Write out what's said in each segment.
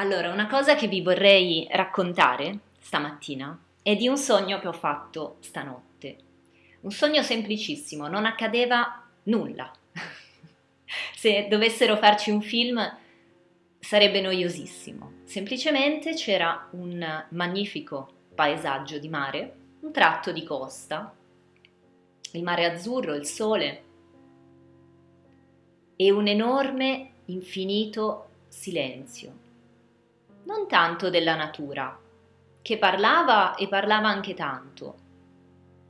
Allora, una cosa che vi vorrei raccontare stamattina è di un sogno che ho fatto stanotte. Un sogno semplicissimo, non accadeva nulla. Se dovessero farci un film sarebbe noiosissimo. Semplicemente c'era un magnifico paesaggio di mare, un tratto di costa, il mare azzurro, il sole e un enorme, infinito silenzio non tanto della natura, che parlava e parlava anche tanto,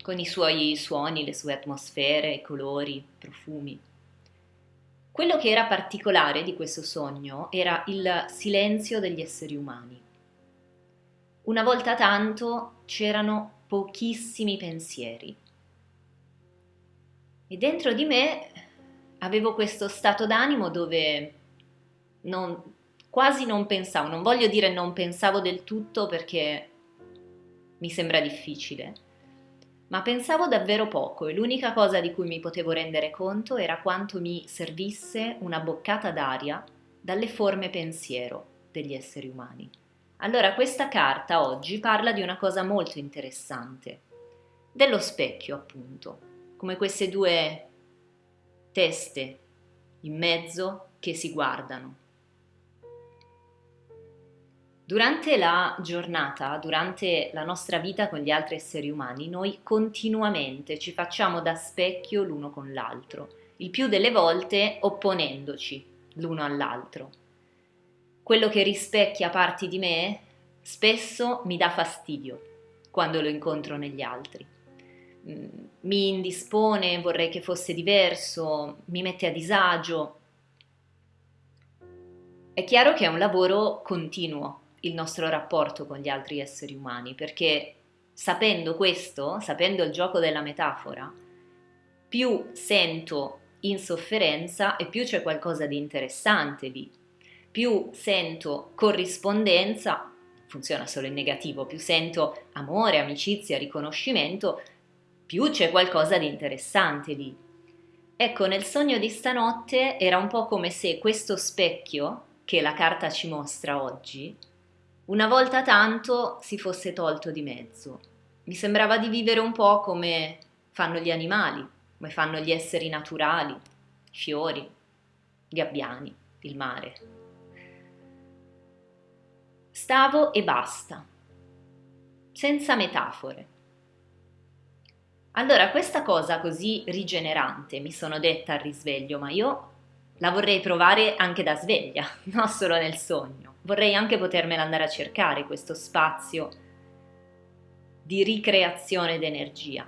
con i suoi suoni, le sue atmosfere, colori, profumi. Quello che era particolare di questo sogno era il silenzio degli esseri umani. Una volta tanto c'erano pochissimi pensieri. E dentro di me avevo questo stato d'animo dove non, quasi non pensavo, non voglio dire non pensavo del tutto perché mi sembra difficile, ma pensavo davvero poco e l'unica cosa di cui mi potevo rendere conto era quanto mi servisse una boccata d'aria dalle forme pensiero degli esseri umani. Allora questa carta oggi parla di una cosa molto interessante, dello specchio appunto, come queste due teste in mezzo che si guardano. Durante la giornata, durante la nostra vita con gli altri esseri umani, noi continuamente ci facciamo da specchio l'uno con l'altro, il più delle volte opponendoci l'uno all'altro. Quello che rispecchia parti di me spesso mi dà fastidio quando lo incontro negli altri. Mm, mi indispone, vorrei che fosse diverso, mi mette a disagio. È chiaro che è un lavoro continuo, il nostro rapporto con gli altri esseri umani, perché sapendo questo, sapendo il gioco della metafora, più sento insofferenza e più c'è qualcosa di interessante lì, più sento corrispondenza, funziona solo in negativo, più sento amore, amicizia, riconoscimento, più c'è qualcosa di interessante lì. Ecco, nel sogno di stanotte era un po' come se questo specchio che la carta ci mostra oggi una volta tanto si fosse tolto di mezzo. Mi sembrava di vivere un po' come fanno gli animali, come fanno gli esseri naturali, fiori, gabbiani, il mare. Stavo e basta, senza metafore. Allora questa cosa così rigenerante mi sono detta al risveglio, ma io la vorrei provare anche da sveglia, non solo nel sogno vorrei anche potermela andare a cercare questo spazio di ricreazione d'energia.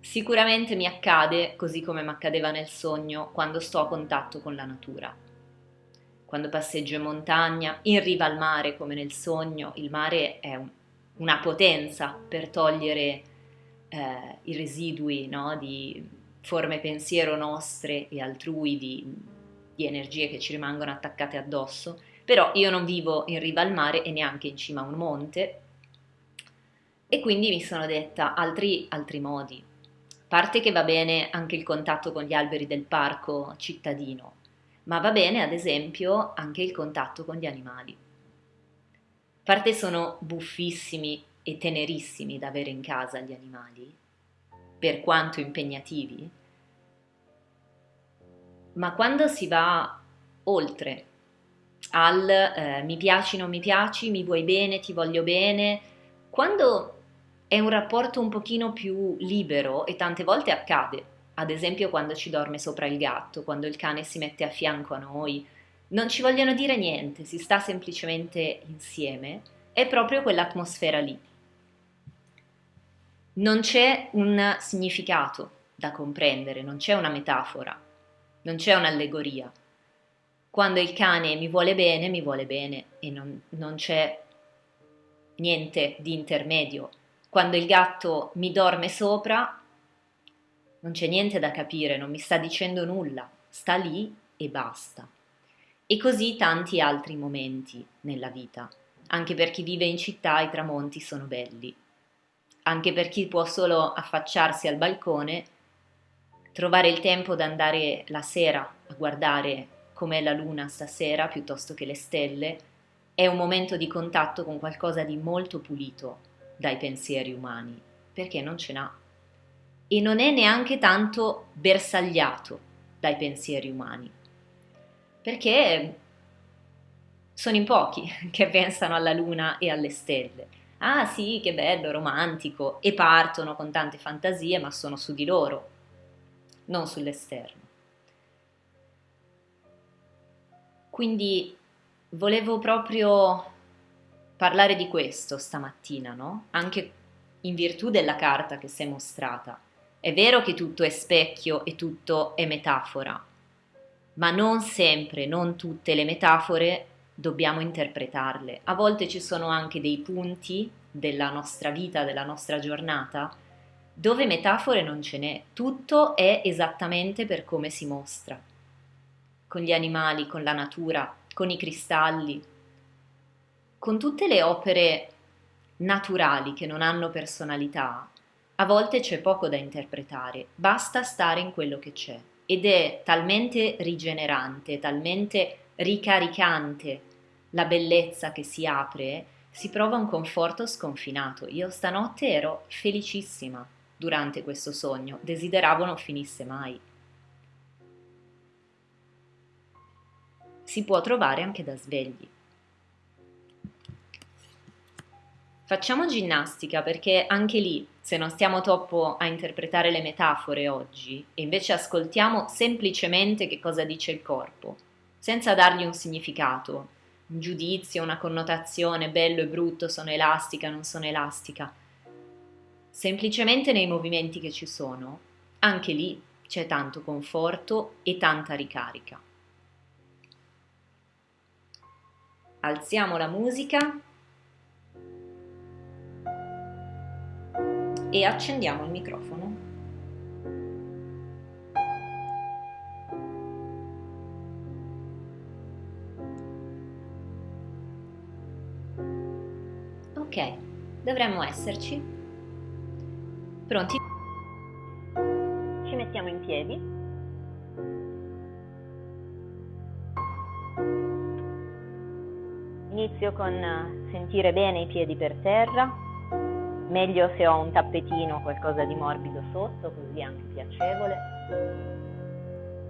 Sicuramente mi accade, così come mi accadeva nel sogno, quando sto a contatto con la natura. Quando passeggio in montagna, in riva al mare, come nel sogno, il mare è un, una potenza per togliere eh, i residui no, di forme pensiero nostre e altrui, di, di energie che ci rimangono attaccate addosso però io non vivo in riva al mare e neanche in cima a un monte e quindi mi sono detta altri, altri modi. Parte che va bene anche il contatto con gli alberi del parco cittadino, ma va bene ad esempio anche il contatto con gli animali. Parte sono buffissimi e tenerissimi da avere in casa gli animali, per quanto impegnativi, ma quando si va oltre al eh, mi piaci, non mi piaci, mi vuoi bene, ti voglio bene, quando è un rapporto un pochino più libero e tante volte accade, ad esempio quando ci dorme sopra il gatto, quando il cane si mette a fianco a noi, non ci vogliono dire niente, si sta semplicemente insieme, è proprio quell'atmosfera lì. Non c'è un significato da comprendere, non c'è una metafora, non c'è un'allegoria quando il cane mi vuole bene, mi vuole bene e non, non c'è niente di intermedio. Quando il gatto mi dorme sopra, non c'è niente da capire, non mi sta dicendo nulla, sta lì e basta. E così tanti altri momenti nella vita. Anche per chi vive in città i tramonti sono belli. Anche per chi può solo affacciarsi al balcone, trovare il tempo di andare la sera a guardare com'è la luna stasera piuttosto che le stelle, è un momento di contatto con qualcosa di molto pulito dai pensieri umani, perché non ce n'ha. E non è neanche tanto bersagliato dai pensieri umani, perché sono in pochi che pensano alla luna e alle stelle. Ah sì, che bello, romantico, e partono con tante fantasie, ma sono su di loro, non sull'esterno. Quindi volevo proprio parlare di questo stamattina, no? Anche in virtù della carta che si è mostrata. È vero che tutto è specchio e tutto è metafora, ma non sempre, non tutte le metafore dobbiamo interpretarle. A volte ci sono anche dei punti della nostra vita, della nostra giornata, dove metafore non ce n'è, tutto è esattamente per come si mostra, con gli animali, con la natura, con i cristalli, con tutte le opere naturali che non hanno personalità, a volte c'è poco da interpretare, basta stare in quello che c'è ed è talmente rigenerante, talmente ricaricante la bellezza che si apre, si prova un conforto sconfinato. Io stanotte ero felicissima durante questo sogno, desideravo non finisse mai. Si può trovare anche da svegli. Facciamo ginnastica perché anche lì, se non stiamo troppo a interpretare le metafore oggi e invece ascoltiamo semplicemente che cosa dice il corpo, senza dargli un significato, un giudizio, una connotazione, bello e brutto, sono elastica, non sono elastica, semplicemente nei movimenti che ci sono, anche lì c'è tanto conforto e tanta ricarica. Alziamo la musica e accendiamo il microfono. Ok, dovremmo esserci. Pronti? Ci mettiamo in piedi. Inizio con sentire bene i piedi per terra Meglio se ho un tappetino o qualcosa di morbido sotto, così anche piacevole.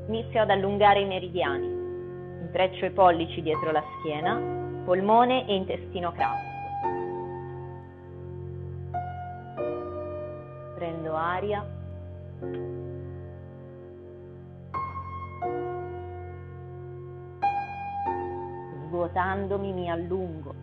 Inizio ad allungare i meridiani. Intreccio i pollici dietro la schiena, polmone e intestino crasso. Prendo aria. Svuotandomi mi allungo.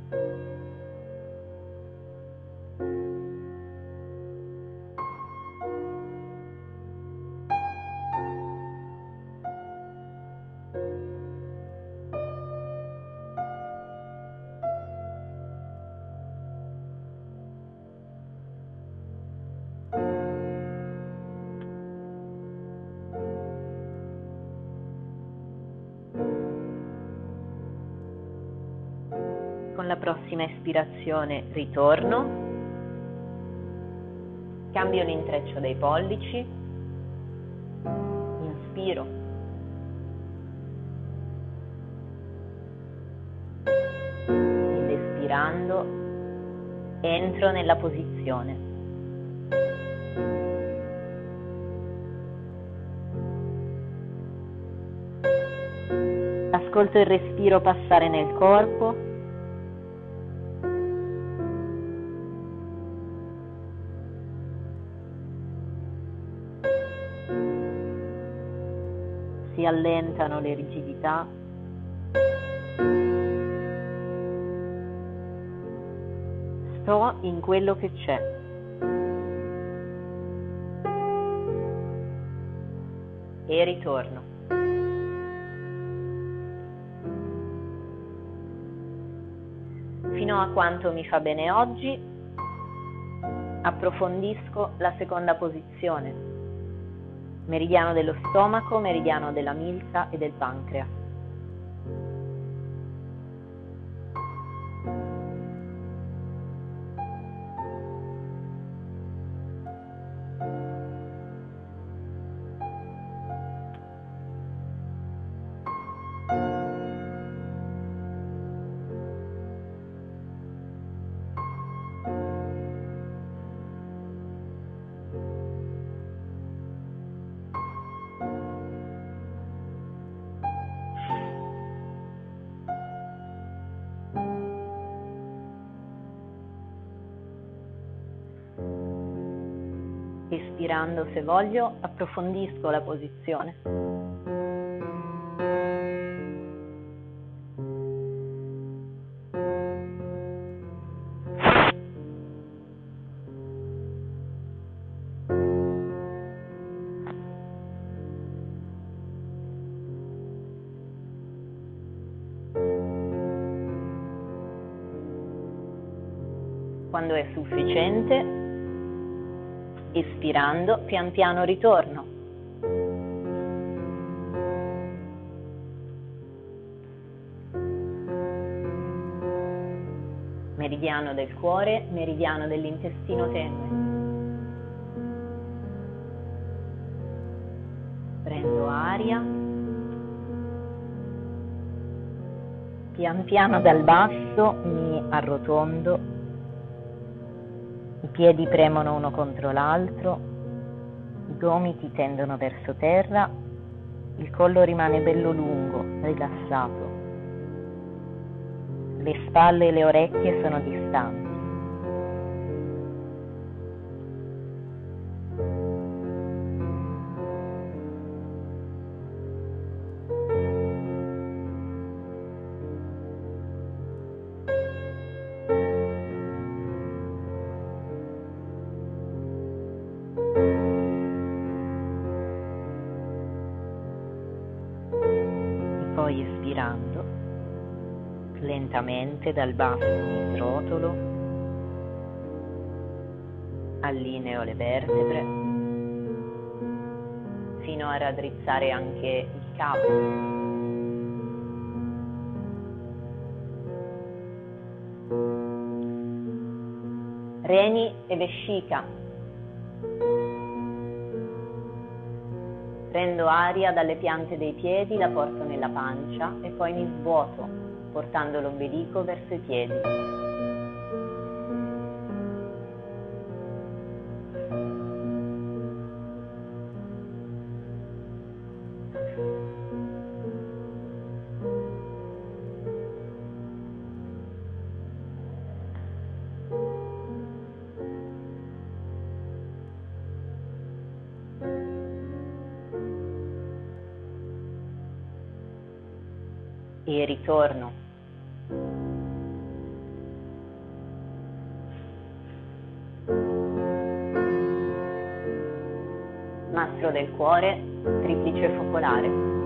La prossima espirazione ritorno, cambio l'intreccio dei pollici, inspiro, ed espirando entro nella posizione. Ascolto il respiro passare nel corpo allentano le rigidità. Sto in quello che c'è. E ritorno. Fino a quanto mi fa bene oggi, approfondisco la seconda posizione meridiano dello stomaco, meridiano della milza e del pancreas. Espirando, se voglio, approfondisco la posizione. Quando è sufficiente, espirando, pian piano ritorno. Meridiano del cuore, meridiano dell'intestino tende. Prendo aria. Pian piano dal basso mi arrotondo piedi premono uno contro l'altro, i gomiti tendono verso terra, il collo rimane bello lungo, rilassato. Le spalle e le orecchie sono distanti. Lentamente dal basso mi srotolo, allineo le vertebre, fino a raddrizzare anche il capo. Reni e vescica Prendo aria dalle piante dei piedi, la porto nella pancia e poi mi svuoto, portando l'ombelico verso i piedi. e ritorno. Mastro del cuore, triplice focolare.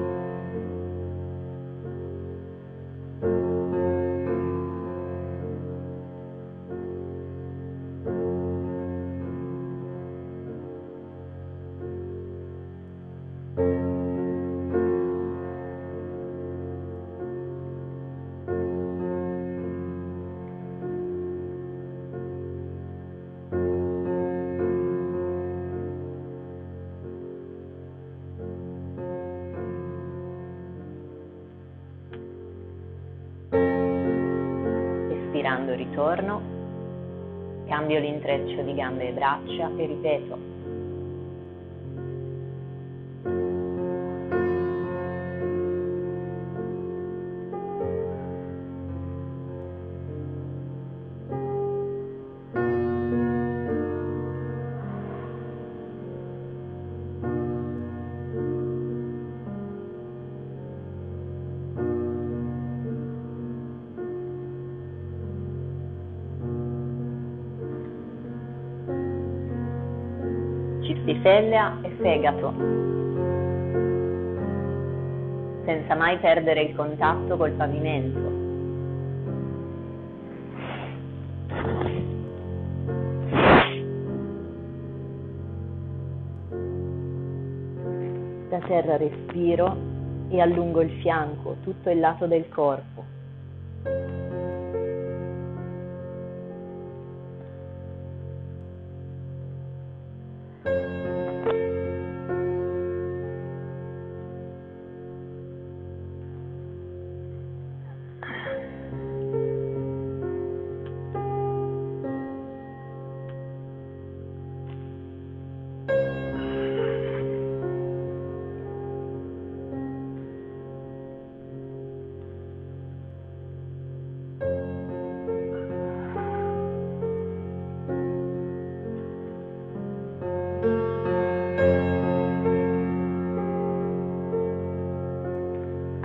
Cambio l'intreccio di gambe e braccia e ripeto cistifellea e fegato, senza mai perdere il contatto col pavimento. Da terra respiro e allungo il fianco, tutto il lato del corpo.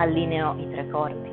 Allineo i tre corpi.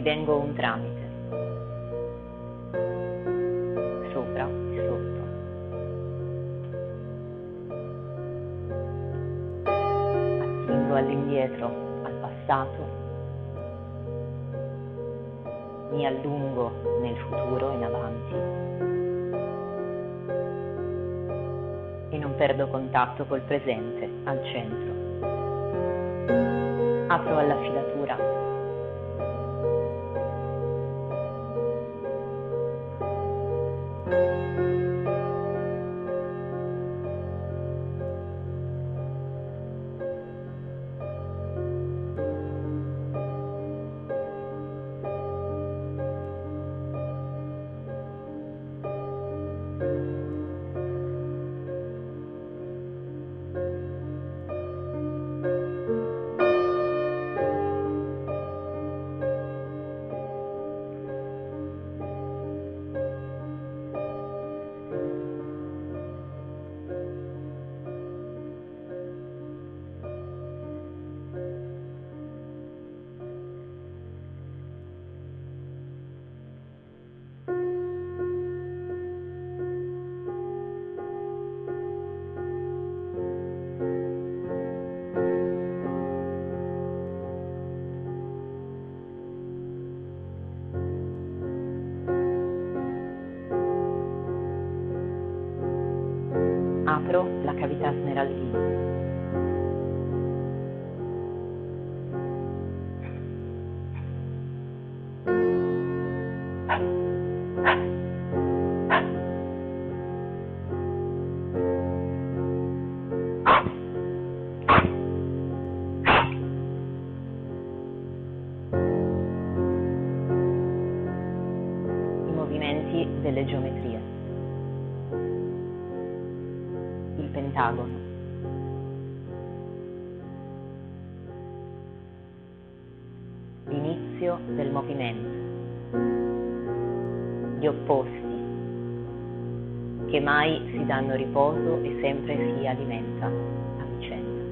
Divengo un tramite, sopra e sotto. Attingo all'indietro, al passato, mi allungo nel futuro in avanti e non perdo contatto col presente, al centro apro alla filatura. Apro la cavità smeraldina. I movimenti delle geometrie. Pentagono. L'inizio del movimento. Gli opposti. che mai si danno riposo e sempre si alimenta a vicenda.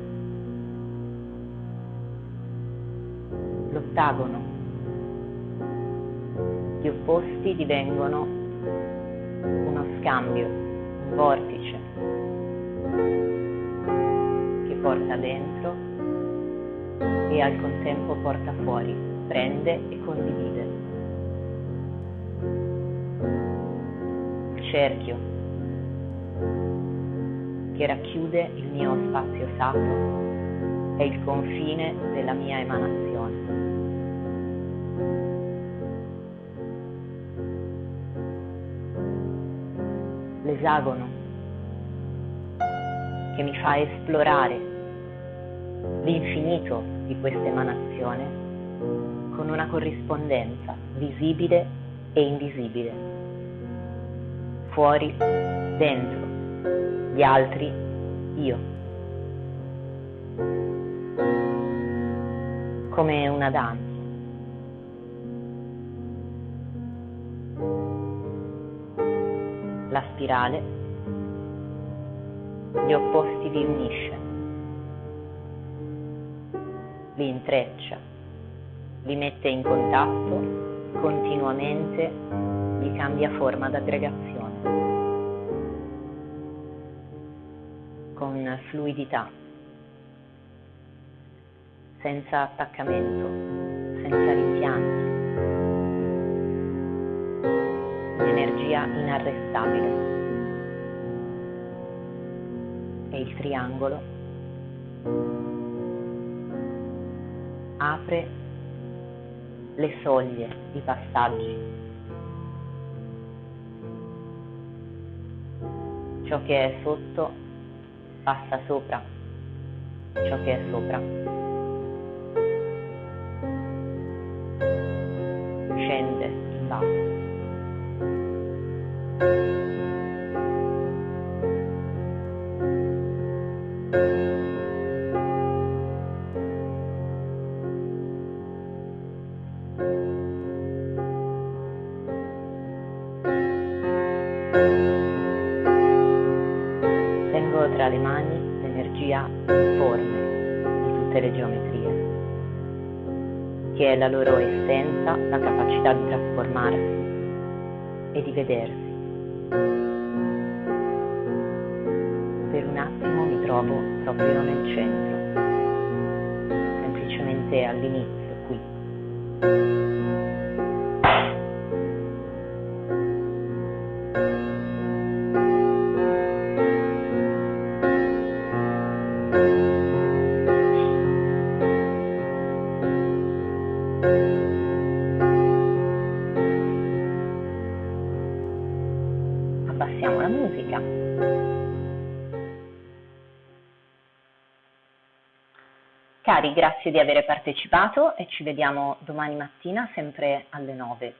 L'ottagono. Gli opposti divengono uno scambio, un vortice porta dentro e al contempo porta fuori, prende e condivide. Cerchio che racchiude il mio spazio sacro è il confine della mia emanazione. L'esagono che mi fa esplorare l'infinito di questa emanazione con una corrispondenza visibile e invisibile. Fuori, dentro, gli altri, io. Come una danza. La spirale gli opposti li unisce, li intreccia, li mette in contatto continuamente, gli cambia forma d'aggregazione. con fluidità, senza attaccamento, senza rimpianti, un'energia inarrestabile. E il triangolo apre le soglie, i passaggi. Ciò che è sotto passa sopra ciò che è sopra. E di vedersi. Per un attimo mi trovo proprio nel centro, semplicemente all'inizio qui. Cari, grazie di aver partecipato e ci vediamo domani mattina sempre alle 9.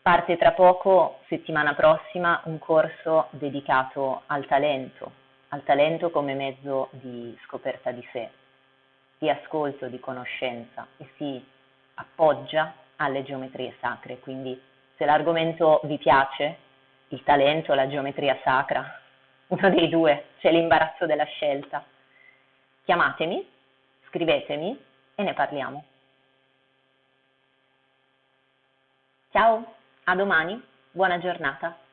Parte tra poco, settimana prossima, un corso dedicato al talento, al talento come mezzo di scoperta di sé, di ascolto, di conoscenza e si appoggia alle geometrie sacre. Quindi se l'argomento vi piace, il talento, la geometria sacra, uno dei due, c'è l'imbarazzo della scelta. Chiamatemi, scrivetemi e ne parliamo. Ciao, a domani, buona giornata.